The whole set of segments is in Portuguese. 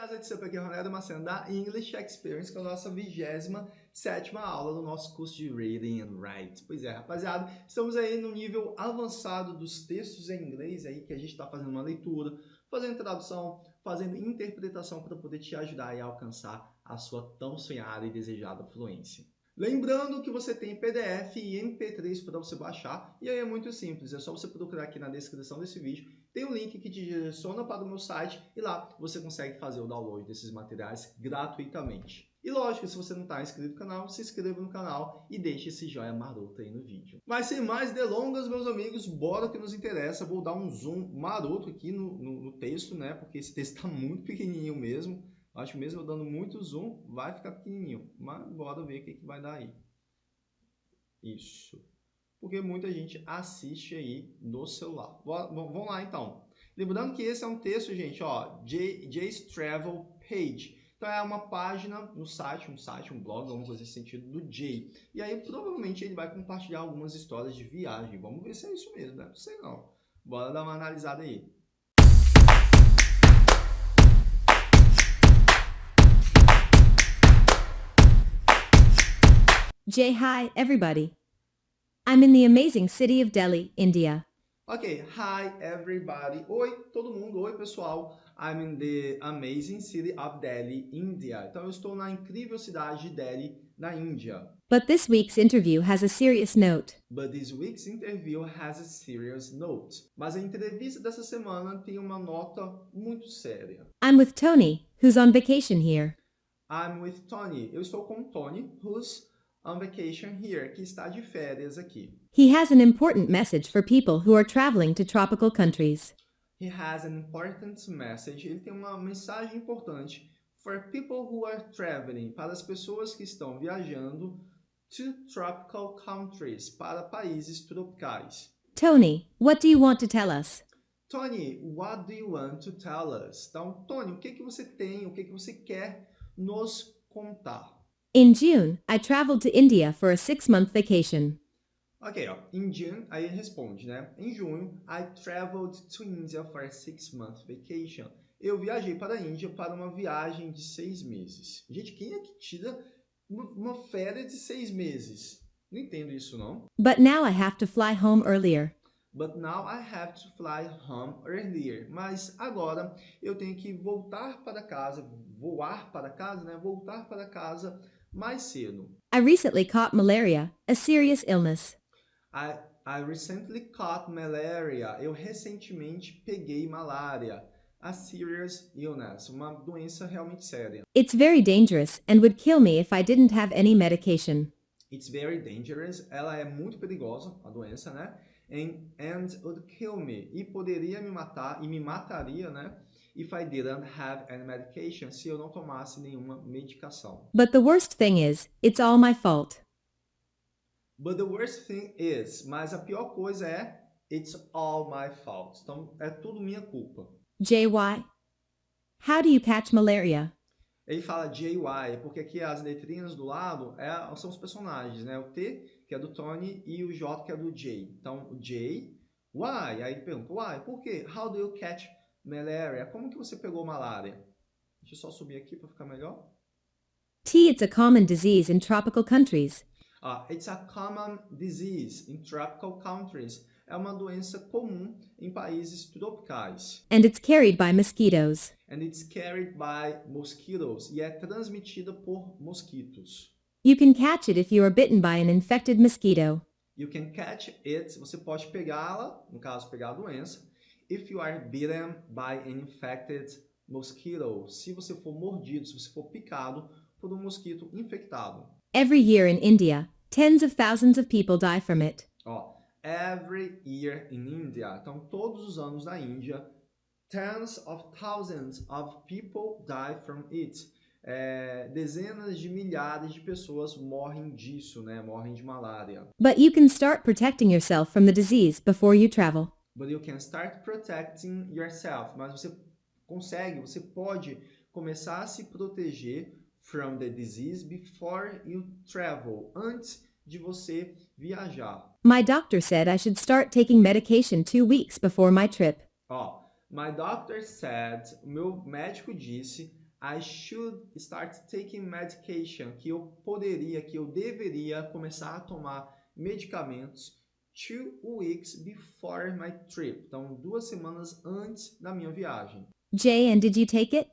Casa de Sempre aqui é Ronaldo Macena da English Experience, é a nossa 27 aula do nosso curso de Reading and Write. Pois é, rapaziada, estamos aí no nível avançado dos textos em inglês aí, que a gente está fazendo uma leitura, fazendo tradução, fazendo interpretação para poder te ajudar a alcançar a sua tão sonhada e desejada fluência. Lembrando que você tem PDF e MP3 para você baixar, e aí é muito simples, é só você procurar aqui na descrição desse vídeo, tem um link que te direciona para o meu site e lá você consegue fazer o download desses materiais gratuitamente. E lógico, se você não está inscrito no canal, se inscreva no canal e deixe esse joinha maroto aí no vídeo. Mas sem mais delongas, meus amigos, bora que nos interessa. Vou dar um zoom maroto aqui no, no, no texto, né? Porque esse texto está muito pequenininho mesmo. Acho mesmo dando muito zoom, vai ficar pequenininho. Mas bora ver o que, que vai dar aí. Isso. Porque muita gente assiste aí no celular. Vamos lá, então. Lembrando que esse é um texto, gente, ó, Jay's Travel Page. Então é uma página no site, um site, um blog, alguma coisa nesse sentido, do Jay. E aí provavelmente ele vai compartilhar algumas histórias de viagem. Vamos ver se é isso mesmo, né? Não sei não. Bora dar uma analisada aí. Jay, hi, everybody. I'm in the amazing city of Delhi, India. Ok, hi everybody. Oi, todo mundo. Oi, pessoal. I'm in the amazing city of Delhi, India. Então, eu estou na incrível cidade de Delhi, na Índia. But this week's interview has a serious note. But this week's interview has a serious note. Mas a entrevista dessa semana tem uma nota muito séria. I'm with Tony, who's on vacation here. I'm with Tony. Eu estou com Tony, who's on vacation here, que está de férias aqui. He has an important message for people who are traveling to tropical countries. He has an important message. Ele tem uma mensagem importante for people who are traveling, para as pessoas que estão viajando to tropical countries, para países tropicais. Tony, what do you want to tell us? Tony, what do you want to tell us? Então, Tony, o que que você tem, o que que você quer nos contar? In June, I traveled to India for a six-month vacation. Ok, ó. In June, aí ele responde, né? Em junho, I traveled to India for a six-month vacation. Eu viajei para a Índia para uma viagem de seis meses. Gente, quem é que tira uma férias de seis meses? Não entendo isso, não. But now I have to fly home earlier. But now I have to fly home earlier. Mas agora eu tenho que voltar para casa, voar para casa, né? Voltar para casa mais cedo. I recently caught malaria, a serious illness. I, I recently caught malaria. Eu recentemente peguei malária. A serious illness, uma doença realmente séria. It's very dangerous and would kill me if I didn't have any medication. It's very dangerous. Ela é muito perigosa, a doença, né? And, and would kill me. E poderia me matar, e me mataria, né? If I didn't have any medication, se eu não tomasse nenhuma medicação. But the worst thing is, it's all my fault. But the worst thing is, mas a pior coisa é, it's all my fault. Então, é tudo minha culpa. JY, how do you catch malaria? Ele fala JY, porque aqui as letrinhas do lado é, são os personagens, né? O T, que é do Tony, e o J, que é do J. Então, J, why? Aí ele pergunta, why? Por quê? How do you catch malaria. Como que você pegou malária? Deixa eu só subir aqui para ficar melhor. T, it's a common disease in tropical countries. Ah, it's a common disease in tropical countries. É uma doença comum em países tropicais. And it's carried by mosquitoes. And it's carried by mosquitoes. E é transmitida por mosquitos. You can catch it if you are bitten by an infected mosquito. You can catch it. Você pode pegá-la, no caso, pegar a doença, if you are bitten by an infected mosquito, se você for mordido, se você for picado por um mosquito infectado. Every year in India, tens of thousands of people die from it. Ó, every year in India, então todos os anos na Índia, tens of thousands of people die from it. É, dezenas de milhares de pessoas morrem disso, né? Morrem de malária. But you can start protecting yourself from the disease before you travel. But you can start protecting yourself. Mas você consegue, você pode começar a se proteger from the disease before you travel. Antes de você viajar. My doctor said I should start taking medication two weeks before my trip. Ó, my doctor said, meu médico disse, I should start taking medication, que eu poderia, que eu deveria começar a tomar medicamentos two weeks before my trip. Então, duas semanas antes da minha viagem. Jay, and did you take it?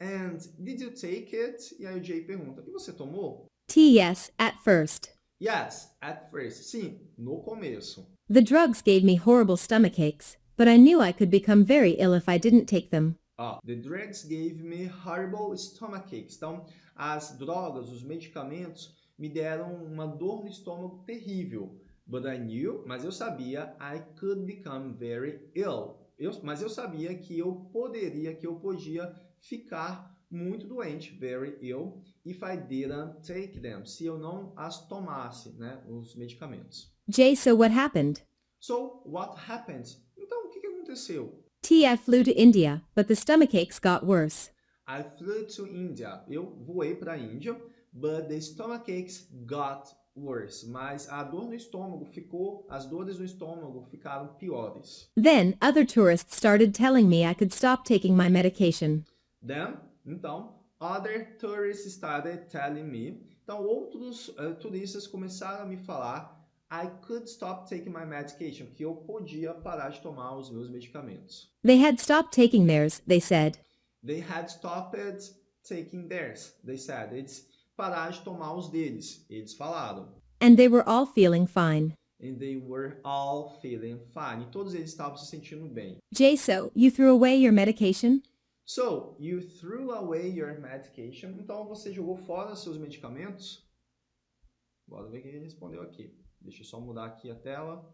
And did you take it? E aí o Jay pergunta, e você tomou? T. Yes, at first. Yes, at first. Sim, no começo. The drugs gave me horrible stomach aches, but I knew I could become very ill if I didn't take them. Ó, the drugs gave me horrible stomach aches. Então, as drogas, os medicamentos me deram uma dor no estômago terrível. But I knew, mas eu sabia, I could become very ill. Eu, mas eu sabia que eu poderia, que eu podia ficar muito doente, very ill, if I didn't take them, se eu não as tomasse, né, os medicamentos. Jay, so what happened? So, what happened? Então, o que, que aconteceu? T. I flew to India, but the stomach aches got worse. I flew to India. Eu voei para a Índia, but the stomach aches got worse. Mas a dor no estômago ficou, as dores no estômago ficaram piores. Then, other tourists started telling me I could stop taking my medication. Then, então, other tourists started telling me. Então, outros uh, turistas começaram a me falar I could stop taking my medication, que eu podia parar de tomar os meus medicamentos. They had stopped taking theirs, they said. They had stopped taking theirs, they said. Eles pararam de tomar os deles, eles falaram. And they were all feeling fine. And they were all feeling fine. E todos eles estavam se sentindo bem. Jay, so you threw away your medication? So, you threw away your medication. Então, você jogou fora seus medicamentos? Bora ver o que ele respondeu aqui. Deixa eu só mudar aqui a tela.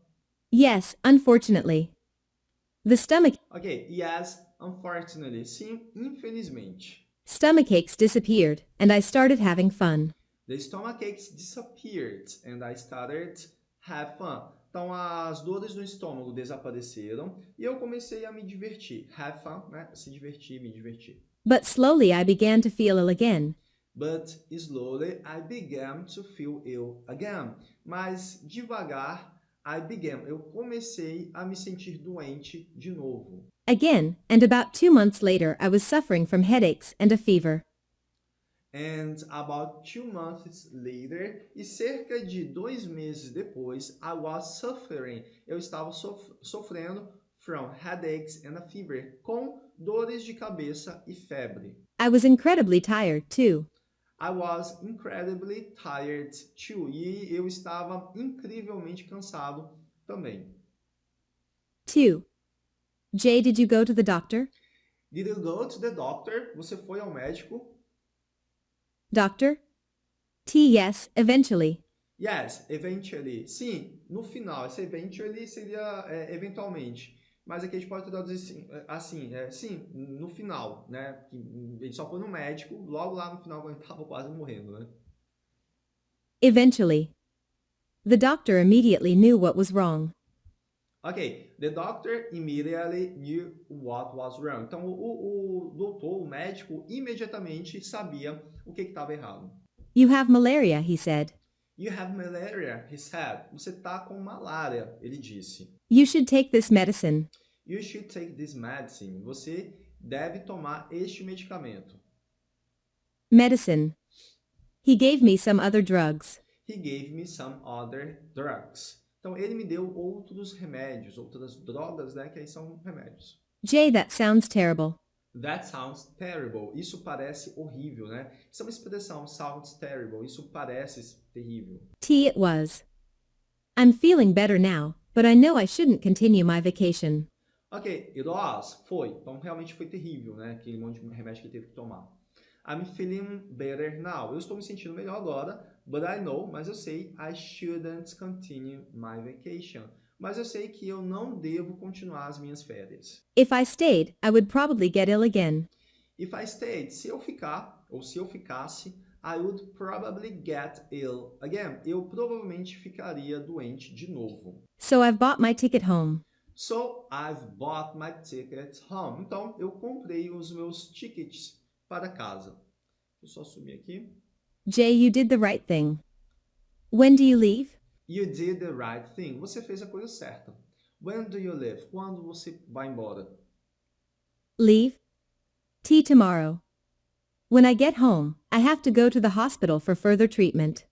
Yes, unfortunately. The stomach Ok, yes, unfortunately. Sim, infelizmente. Stomach aches disappeared, and I started having fun. The stomach aches disappeared and I started have fun. Então, as dores no estômago desapareceram e eu comecei a me divertir. Have fun, né? Se divertir, me divertir. But slowly I began to feel ill again. But slowly I began to feel ill again. Mas devagar I began. Eu comecei a me sentir doente de novo. Again, and about two months later I was suffering from headaches and a fever. And about two months later, e cerca de dois meses depois, I was suffering. Eu estava sof sofrendo from headaches and a fever, com dores de cabeça e febre. I was incredibly tired, too. I was incredibly tired too. E eu estava incrivelmente cansado também. 2. Jay, did you go to the doctor? Did you go to the doctor? Você foi ao médico? Doctor? T. Yes, eventually. Yes, eventually. Sim, no final. Esse eventually seria é, eventualmente. Mas aqui a gente pode traduzir assim, é, assim é, sim, no final, né? Ele só foi no médico, logo lá no final, quando ele estava quase morrendo, né? Eventually. The doctor immediately knew what was wrong. Ok, the doctor immediately knew what was wrong. Então, o, o doutor, o médico, imediatamente sabia o que estava errado. You have malaria, he said. You have malaria, he said. Você está com malária, ele disse. You should take this medicine. You should take this medicine. Você deve tomar este medicamento. Medicine. He gave me some other drugs. He gave me some other drugs. Então, ele me deu outros remédios, outras drogas, né? Que aí são remédios. Jay, that sounds terrible. That sounds terrible. Isso parece horrível, né? Isso é uma expressão, sounds terrible. Isso parece terrível. T. It was. I'm feeling better now, but I know I shouldn't continue my vacation. Ok, it was, foi. Então, realmente foi terrível, né? Aquele monte de remédio que ele teve que tomar. I'm feeling better now. Eu estou me sentindo melhor agora, but I know, mas eu sei, I shouldn't continue my vacation. Mas eu sei que eu não devo continuar as minhas férias. If I stayed, I would probably get ill again. If I stayed, se eu ficar, ou se eu ficasse, I would probably get ill again. Eu provavelmente ficaria doente de novo. So I've bought my ticket home. So, I've bought my ticket home. Então, eu comprei os meus tickets para casa. Deixa eu só subir aqui. Jay, you did the right thing. When do you leave? You did the right thing. Você fez a coisa certa. When do you leave? Quando você vai embora? Leave? T. Tomorrow. When I get home, I have to go to the hospital for further treatment.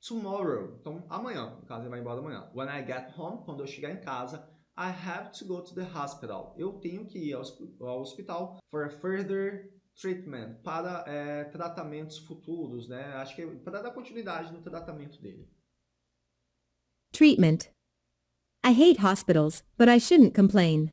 Tomorrow, então amanhã, no caso ele vai embora amanhã. When I get home, quando eu chegar em casa, I have to go to the hospital. Eu tenho que ir ao, ao hospital for further treatment, para é, tratamentos futuros, né? Acho que é para dar continuidade no tratamento dele. Treatment. I hate hospitals, but I shouldn't complain.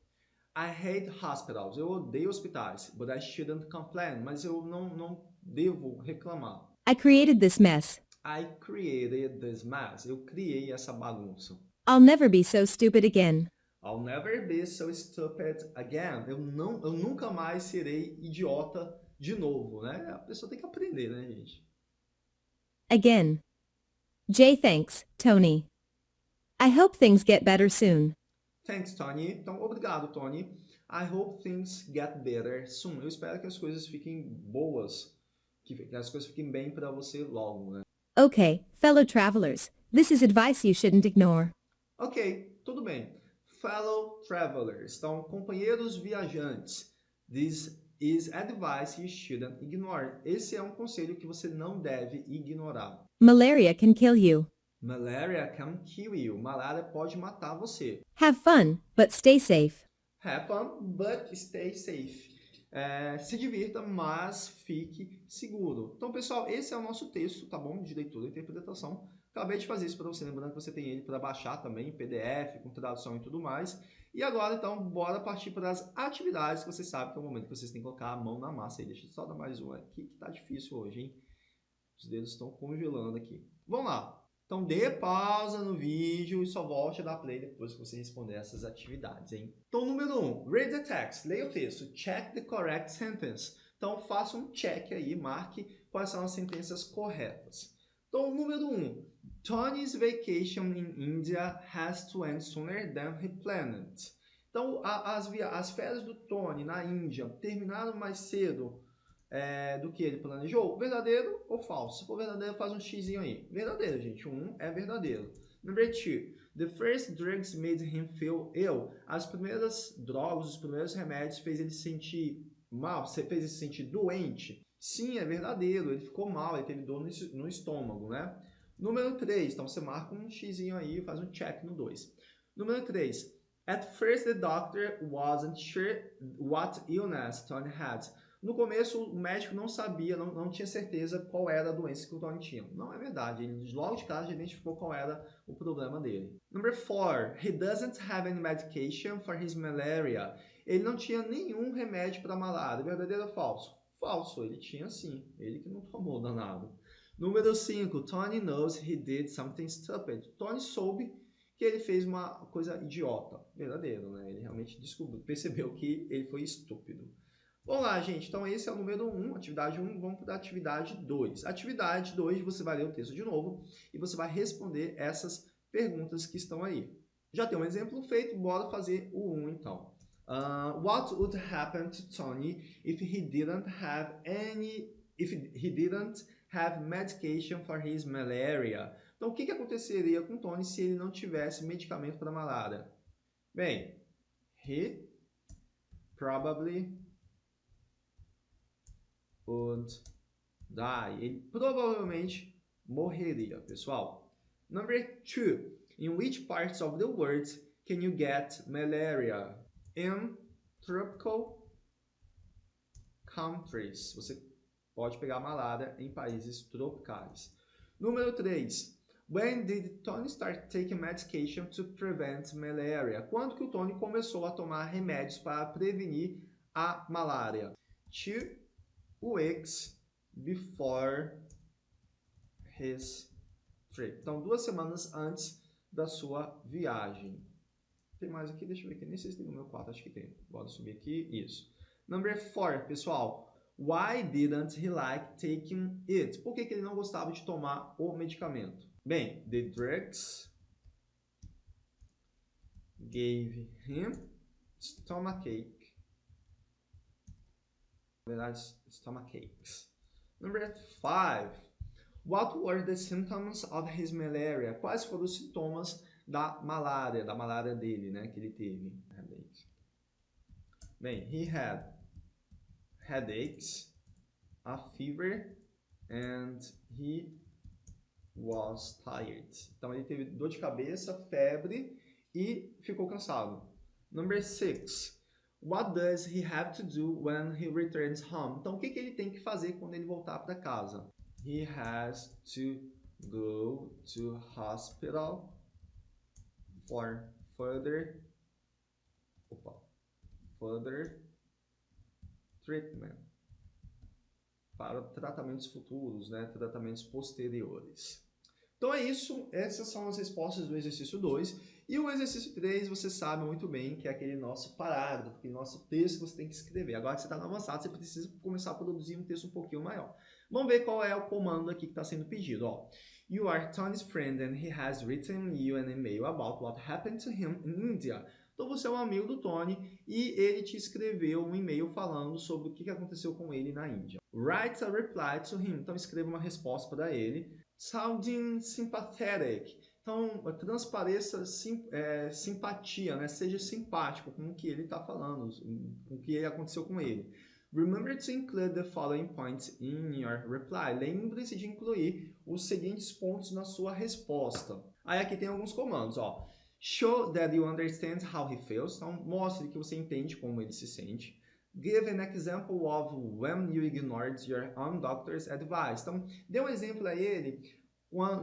I hate hospitals. Eu odeio hospitais, but I shouldn't complain. Mas eu não, não devo reclamar. I created this mess. I created this mess. Eu criei essa bagunça. I'll never be so stupid again. I'll never be so stupid again. Eu, não, eu nunca mais serei idiota de novo, né? A pessoa tem que aprender, né, gente? Again. Jay thanks, Tony. I hope things get better soon. Thanks, Tony. Então, obrigado, Tony. I hope things get better soon. Eu espero que as coisas fiquem boas, que as coisas fiquem bem para você logo, né? Okay, fellow travelers, this is advice you shouldn't ignore. Ok, tudo bem. Fellow travelers, então, companheiros viajantes. This is advice you shouldn't ignore. Esse é um conselho que você não deve ignorar. Malaria can kill you. Malaria can kill you. Malária pode matar você. Have fun, but stay safe. Have fun, but stay safe. É, se divirta, mas fique seguro. Então, pessoal, esse é o nosso texto, tá bom? De leitura e interpretação. Acabei de fazer isso para você, lembrando que você tem ele para baixar também, PDF, com tradução e tudo mais. E agora, então, bora partir para as atividades, que você sabe que é o momento que vocês têm que colocar a mão na massa. Aí. Deixa eu só dar mais uma aqui, que tá difícil hoje, hein? Os dedos estão congelando aqui. Vamos lá. Então, dê pausa no vídeo e só volte a dar play depois que você responder essas atividades, hein? Então, número 1, um, read the text, leia o texto, check the correct sentence. Então, faça um check aí, marque quais são as sentenças corretas. Então, número 1, um, Tony's vacation in India has to end sooner than he planned. Então, as, as férias do Tony na Índia terminaram mais cedo é, do que ele planejou? Verdadeiro ou falso? Se for verdadeiro, faz um x aí. Verdadeiro, gente. Um é verdadeiro. Number two. The first drugs made him feel ill. As primeiras drogas, os primeiros remédios fez ele se sentir mal, fez ele se sentir doente. Sim, é verdadeiro. Ele ficou mal, ele teve dor no estômago, né? Número 3. Então, você marca um x aí e faz um check no 2. Número 3. At first, the doctor wasn't sure what illness Tony had. No começo, o médico não sabia, não, não tinha certeza qual era a doença que o Tony tinha. Não é verdade. Ele logo de cara já identificou qual era o problema dele. Number four, he doesn't have any medication for his malaria. Ele não tinha nenhum remédio para malária. Verdadeiro ou falso? Falso. Ele tinha sim. Ele que não tomou danado. Número 5. Tony knows he did something stupid. Tony soube que ele fez uma coisa idiota. Verdadeiro, né? Ele realmente descobriu, percebeu que ele foi estúpido. Vamos lá, gente. Então, esse é o número 1, um, atividade 1. Um, vamos para a atividade 2. Atividade 2, você vai ler o texto de novo e você vai responder essas perguntas que estão aí. Já tem um exemplo feito, bora fazer o 1 um, então. Uh, what would happen to Tony if he didn't have any if he didn't have medication for his malaria? Então, o que, que aconteceria com Tony se ele não tivesse medicamento para malária? Bem, he probably would die. Ele provavelmente morreria, pessoal. Number two, in which parts of the world can you get malaria? In tropical countries. Você pode pegar malária em países tropicais. Número 3. When did Tony start taking medication to prevent malaria? Quando que o Tony começou a tomar remédios para prevenir a malária? Two weeks before his trip. Então, duas semanas antes da sua viagem. Tem mais aqui? Deixa eu ver aqui. Nem sei se tem número 4, acho que tem. Bora subir aqui. Isso. Number 4, pessoal. Why didn't he like taking it? Por que, que ele não gostava de tomar o medicamento? Bem, the drugs gave him stomachache verdade, stomach aches. Number five. What were the symptoms of his malaria? Quais foram os sintomas da malária, da malária dele, né, que ele teve? Headache. Bem, he had headaches, a fever and he was tired. Então ele teve dor de cabeça, febre e ficou cansado. Number six. What does he have to do when he returns home? Então o que, que ele tem que fazer quando ele voltar para casa? He has to go to hospital for further opa, further treatment para tratamentos futuros, né, tratamentos posteriores. Então é isso, essas são as respostas do exercício 2. E o exercício 3, você sabe muito bem que é aquele nosso parágrafo, aquele nosso texto que você tem que escrever. Agora que você está no avançado, você precisa começar a produzir um texto um pouquinho maior. Vamos ver qual é o comando aqui que está sendo pedido. Ó. You are Tony's friend and he has written you an email about what happened to him in India. Então você é um amigo do Tony e ele te escreveu um e-mail falando sobre o que aconteceu com ele na Índia. Write a reply to him. Então escreva uma resposta para ele. Sounding sympathetic. Então transpareça sim, é, simpatia, né? seja simpático com o que ele está falando, com o que aconteceu com ele. Remember to include the following points in your reply. Lembre-se de incluir os seguintes pontos na sua resposta. Aí aqui tem alguns comandos, ó. Show that you understand how he feels. Então, mostre que você entende como ele se sente. Give an example of when you ignored your own doctor's advice. Então, dê um exemplo a ele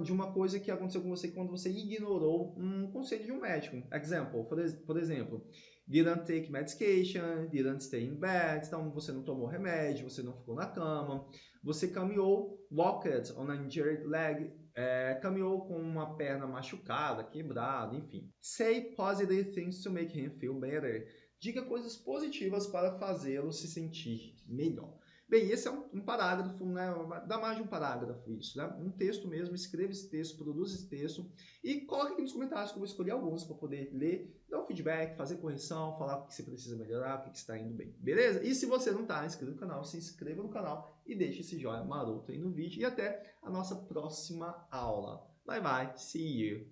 de uma coisa que aconteceu com você quando você ignorou um conselho de um médico. Example, por exemplo, didn't take medication, didn't stay in bed, então você não tomou remédio, você não ficou na cama, você caminhou, walked on an injured leg, é, caminhou com uma perna machucada, quebrada, enfim. Say positive things to make him feel better. Diga coisas positivas para fazê-lo se sentir melhor. Bem, esse é um, um, parágrafo, né? dá mais de um parágrafo isso, né? um texto mesmo, escreva esse texto, produza esse texto e coloque aqui nos comentários que eu vou escolher alguns para poder ler, dar um feedback, fazer correção, falar o que você precisa melhorar, o que está indo bem, beleza? E se você não está inscrito no canal, se inscreva no canal e deixe esse joinha maroto aí no vídeo e até a nossa próxima aula. Bye bye, see you!